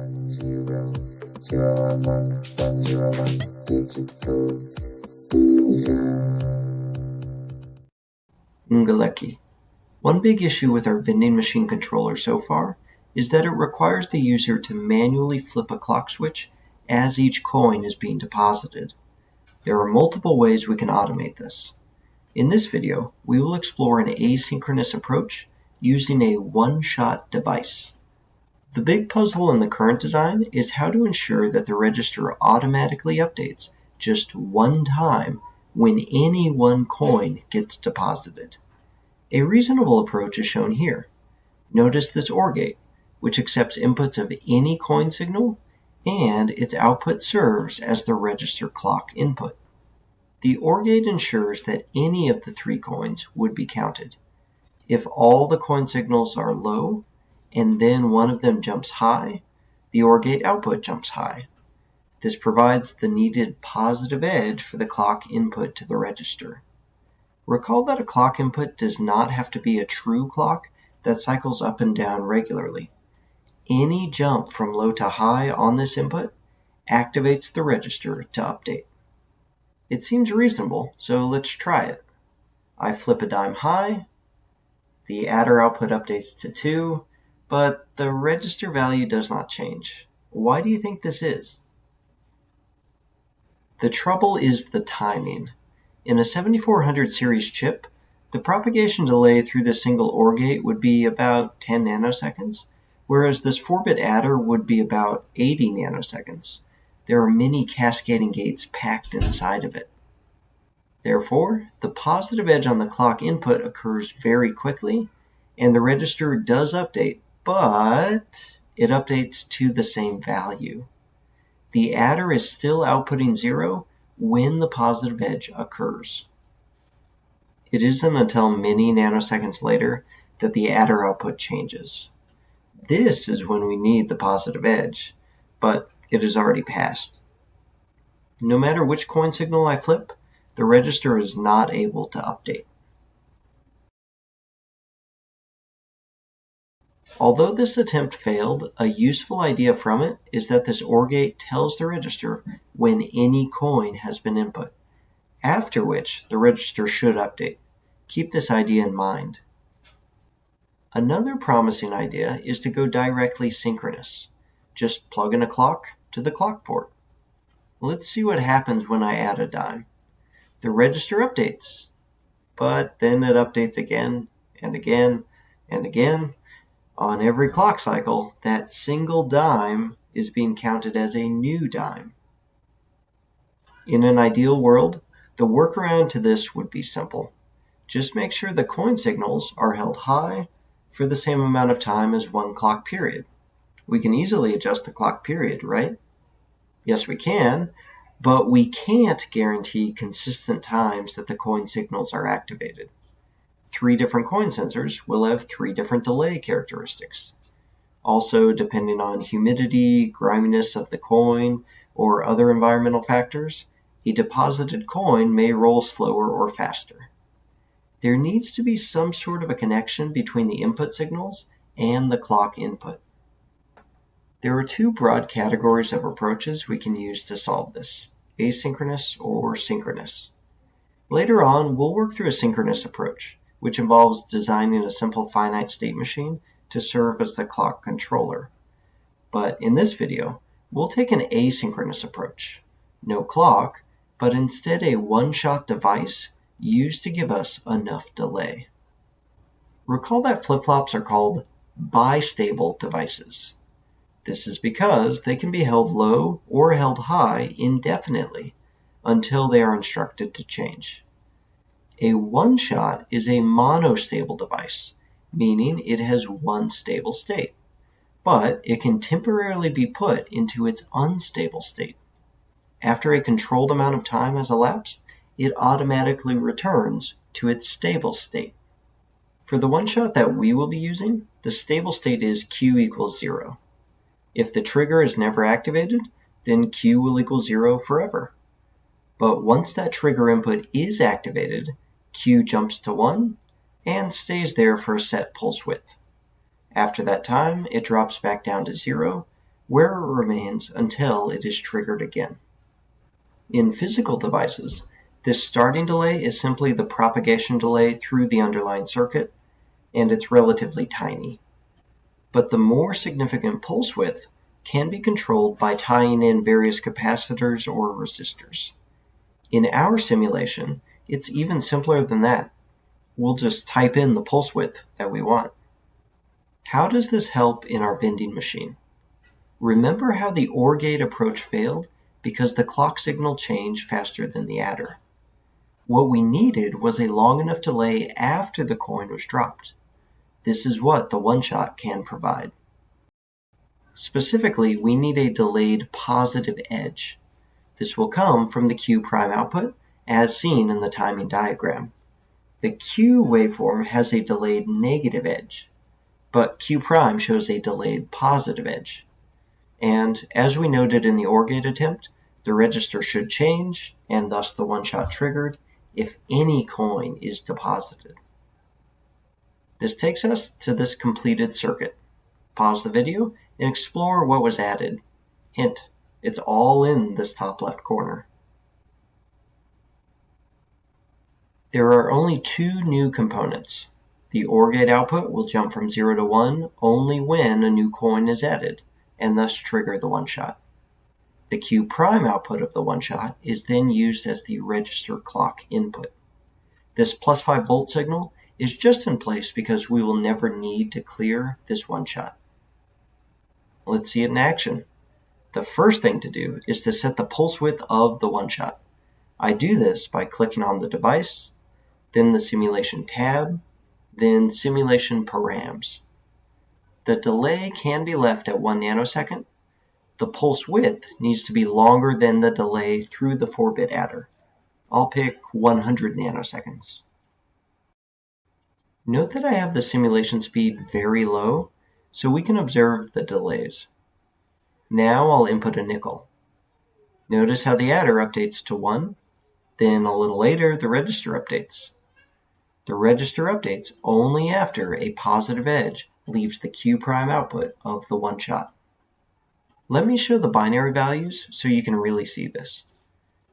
one zero zero one one one zero one digital Ngalecki. One big issue with our vending machine controller so far is that it requires the user to manually flip a clock switch as each coin is being deposited. There are multiple ways we can automate this. In this video, we will explore an asynchronous approach using a one-shot device. The big puzzle in the current design is how to ensure that the register automatically updates just one time when any one coin gets deposited. A reasonable approach is shown here. Notice this OR gate, which accepts inputs of any coin signal and its output serves as the register clock input. The OR gate ensures that any of the three coins would be counted. If all the coin signals are low, and then one of them jumps high, the OR gate output jumps high. This provides the needed positive edge for the clock input to the register. Recall that a clock input does not have to be a true clock that cycles up and down regularly. Any jump from low to high on this input activates the register to update. It seems reasonable, so let's try it. I flip a dime high, the adder output updates to 2, but the register value does not change. Why do you think this is? The trouble is the timing. In a 7400 series chip, the propagation delay through the single OR gate would be about 10 nanoseconds, whereas this 4-bit adder would be about 80 nanoseconds. There are many cascading gates packed inside of it. Therefore, the positive edge on the clock input occurs very quickly, and the register does update but it updates to the same value. The adder is still outputting zero when the positive edge occurs. It isn't until many nanoseconds later that the adder output changes. This is when we need the positive edge, but it is already passed. No matter which coin signal I flip, the register is not able to update. Although this attempt failed, a useful idea from it is that this OR gate tells the register when any coin has been input, after which the register should update. Keep this idea in mind. Another promising idea is to go directly synchronous. Just plug in a clock to the clock port. Let's see what happens when I add a dime. The register updates, but then it updates again and again and again on every clock cycle, that single dime is being counted as a new dime. In an ideal world, the workaround to this would be simple. Just make sure the coin signals are held high for the same amount of time as one clock period. We can easily adjust the clock period, right? Yes, we can, but we can't guarantee consistent times that the coin signals are activated three different coin sensors will have three different delay characteristics. Also, depending on humidity, griminess of the coin, or other environmental factors, a deposited coin may roll slower or faster. There needs to be some sort of a connection between the input signals and the clock input. There are two broad categories of approaches we can use to solve this, asynchronous or synchronous. Later on, we'll work through a synchronous approach which involves designing a simple finite state machine to serve as the clock controller. But in this video, we'll take an asynchronous approach. No clock, but instead a one-shot device used to give us enough delay. Recall that flip-flops are called bistable devices. This is because they can be held low or held high indefinitely until they are instructed to change. A one-shot is a monostable device, meaning it has one stable state, but it can temporarily be put into its unstable state. After a controlled amount of time has elapsed, it automatically returns to its stable state. For the one-shot that we will be using, the stable state is Q equals zero. If the trigger is never activated, then Q will equal zero forever. But once that trigger input is activated, Q jumps to 1 and stays there for a set pulse width. After that time, it drops back down to 0, where it remains until it is triggered again. In physical devices, this starting delay is simply the propagation delay through the underlying circuit, and it's relatively tiny. But the more significant pulse width can be controlled by tying in various capacitors or resistors. In our simulation, it's even simpler than that. We'll just type in the pulse width that we want. How does this help in our vending machine? Remember how the OR gate approach failed because the clock signal changed faster than the adder. What we needed was a long enough delay after the coin was dropped. This is what the one-shot can provide. Specifically, we need a delayed positive edge. This will come from the Q prime output, as seen in the timing diagram. The Q waveform has a delayed negative edge, but Q prime shows a delayed positive edge. And as we noted in the OR gate attempt, the register should change, and thus the one-shot triggered, if any coin is deposited. This takes us to this completed circuit. Pause the video and explore what was added. Hint, it's all in this top left corner. There are only two new components. The OR gate output will jump from 0 to 1 only when a new coin is added, and thus trigger the one-shot. The Q prime output of the one-shot is then used as the register clock input. This plus 5 volt signal is just in place because we will never need to clear this one shot. Let's see it in action. The first thing to do is to set the pulse width of the one shot. I do this by clicking on the device, then the simulation tab, then simulation params. The delay can be left at 1 nanosecond. The pulse width needs to be longer than the delay through the 4-bit adder. I'll pick 100 nanoseconds. Note that I have the simulation speed very low, so we can observe the delays. Now I'll input a nickel. Notice how the adder updates to 1, then a little later the register updates. The register updates only after a positive edge leaves the Q prime output of the one shot. Let me show the binary values so you can really see this.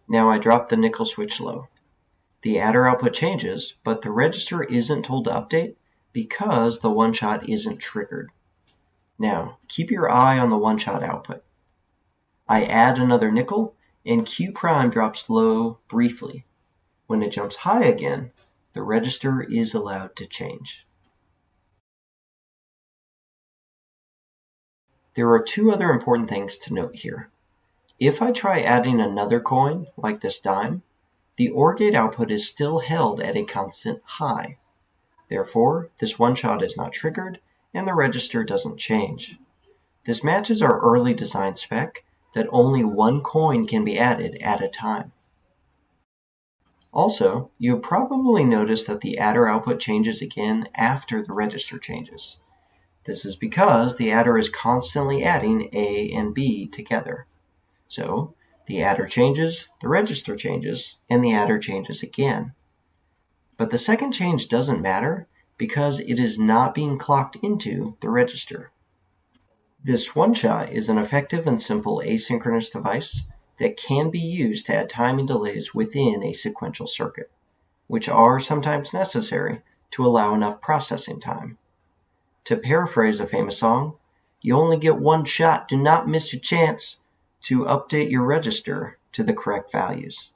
Now I drop the nickel switch low. The adder output changes, but the register isn't told to update because the one-shot isn't triggered. Now, keep your eye on the one-shot output. I add another nickel, and Q prime drops low briefly. When it jumps high again, the register is allowed to change. There are two other important things to note here. If I try adding another coin, like this dime, the OR gate output is still held at a constant high. Therefore, this one shot is not triggered and the register doesn't change. This matches our early design spec that only one coin can be added at a time. Also, you probably noticed that the adder output changes again after the register changes. This is because the adder is constantly adding A and B together. So, the adder changes, the register changes, and the adder changes again. But the second change doesn't matter because it is not being clocked into the register. This one-shot is an effective and simple asynchronous device that can be used to add timing delays within a sequential circuit, which are sometimes necessary to allow enough processing time. To paraphrase a famous song, you only get one shot, do not miss your chance to update your register to the correct values.